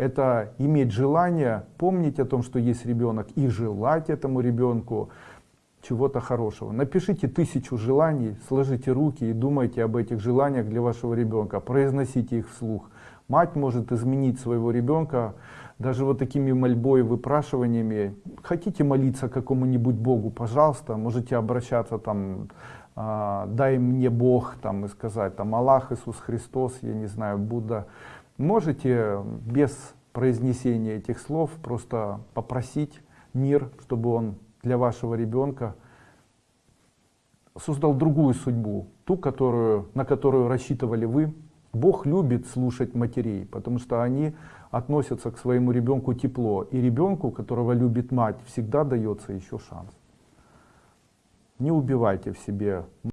Это иметь желание, помнить о том, что есть ребенок, и желать этому ребенку чего-то хорошего. Напишите тысячу желаний, сложите руки и думайте об этих желаниях для вашего ребенка. Произносите их вслух. Мать может изменить своего ребенка даже вот такими мольбой, выпрашиваниями. Хотите молиться какому-нибудь Богу, пожалуйста, можете обращаться там, э, дай мне Бог, там, и сказать, там, Аллах, Иисус Христос, я не знаю, Будда. Можете без произнесения этих слов просто попросить мир, чтобы он для вашего ребенка создал другую судьбу, ту, которую, на которую рассчитывали вы. Бог любит слушать матерей, потому что они относятся к своему ребенку тепло. И ребенку, которого любит мать, всегда дается еще шанс. Не убивайте в себе